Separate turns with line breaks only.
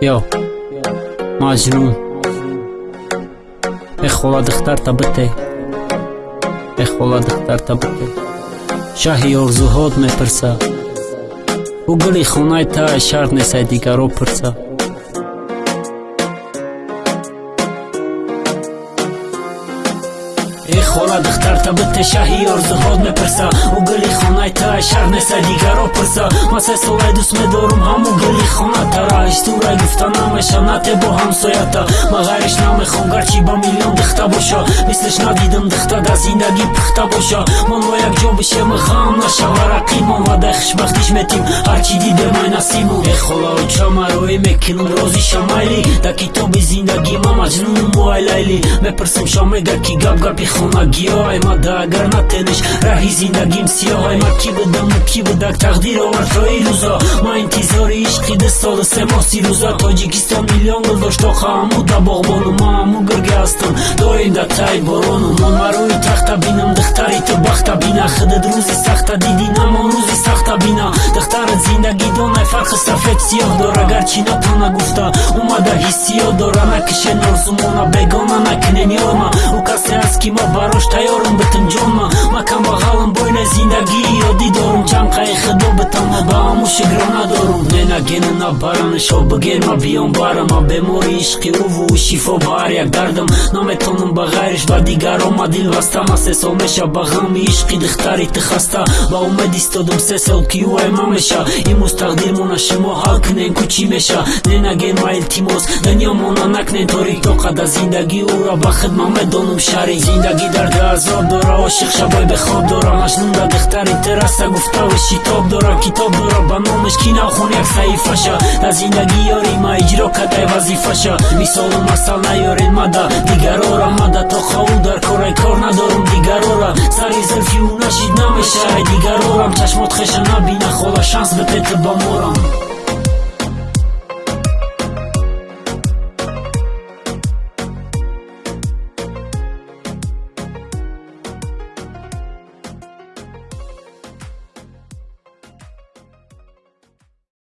Yo, Majnun. Эх, хола духтар табите. Эх, хола духтар табите. Шаҳи орзуҳот мепирса. Ӯ гули хонаи та шарт несай дигаро пирса. хола духтар табите шаҳи орзуҳот мепирса ӯ гули хонаи та шаҳр неса дигаро пирса се солаи дӯст медорум ҳаму гули хонатара. Истура гуфта намеша нате бо ҳамсоята. Ман ғайриш намехом гарчи ба миллион духта боша. Мислиш надидам духта дар зиндагӣ пухта боша. Моно якҷо бишем ғам нашава. Рақимон ва дай хушбахтиш метим. Ҳарчи дидемай насимо э хола уча марои мекилум рози шамайли. Дар китоби зиндагӣ ма маҷнуну муайлайли мепирсам шамега ки гап гапи хона гиёҳай мада агар натениш раҳи зиндагим сиёҳай ма. Ки будаму ки будак тақдир овартои рӯзо ма интизори ишқи ду солу се моҳси рӯза тоҷикистон миллион гул доштоха ҳаму да боғбону. Ма ҳаму гурга ҳастам. Доим да таи борону мон марои тахта бинам. Духтари ту бахта бина. Худат рӯзи сахта дидӣ. Намон рӯзи сахта бина. Духтарат зиндагӣ донай фарқи сафед сиёҳ дора гарчи натона гуфта умада ҳиссиёт дора накишен орзумона бегона накунен ёрма ӯ касе аст ки ма барош тайёрам битам ҷонма. Ма камбағалам бойна зиндагии ёдӣ дорум худо ба ҳаму шигро надорум ненагена набаранашо бигер ма биён барам ма бемори ишқи ӯву шифо ба ҳар як дардам наметонам ба ғайриш ба дигаро ма дил баста ма се сол меша ба ғами ишқи духтари ты хаста ба умед истодам се сол ки ӯ ай ма меша. Имрӯз тақдирмона шумо ҳал кунен ку чӣ меша? Ненаген ма илтимос. Дунёмона накнен торик тоқада зиндагӣ ӯра ба хидма медонам шари зиндагӣ. Дард азоб дора ошиқ шабой бехоб дора. Маҷнунда духтари тераса гуфтаву шитоб дора китоб дора ба номаш ки навхон як саҳифаша. Дар зиндагӣ ёри ма иҷро кадай вазифаша. Мисолу масал наёред мада. Дигарора мада. То хаву дар корай кор надорум дигарора. Сари зульфи ӯ нашид намешаай дигарорам. Чашмот хеша набина. Хола шанс бипети ба морам